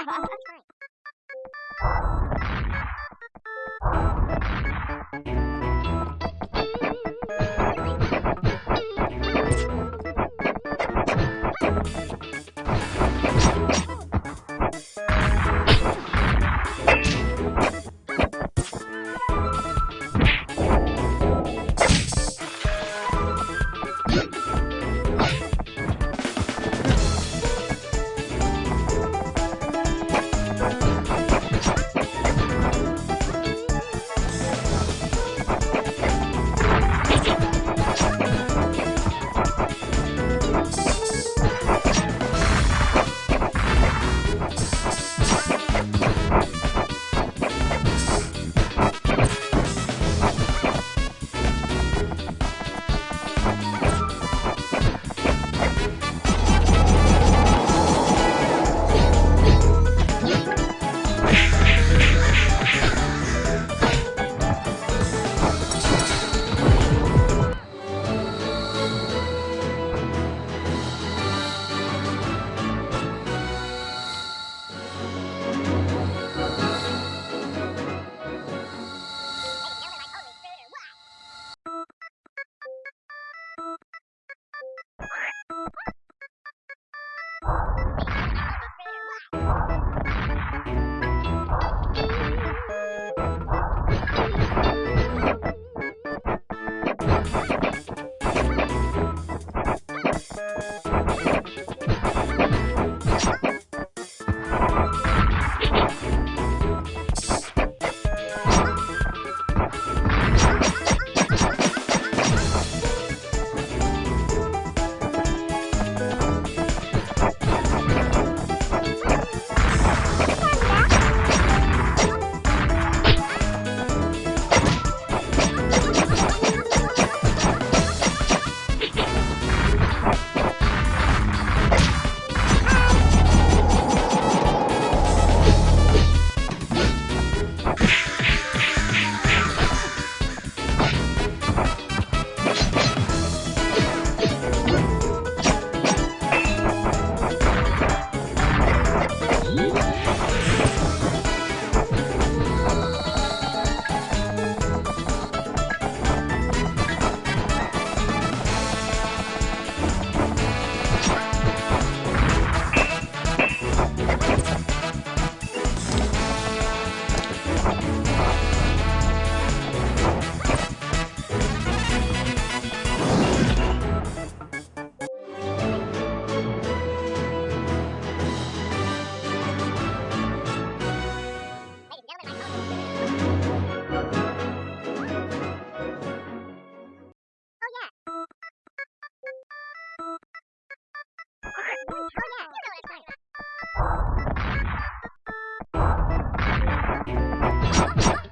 you ハハハ。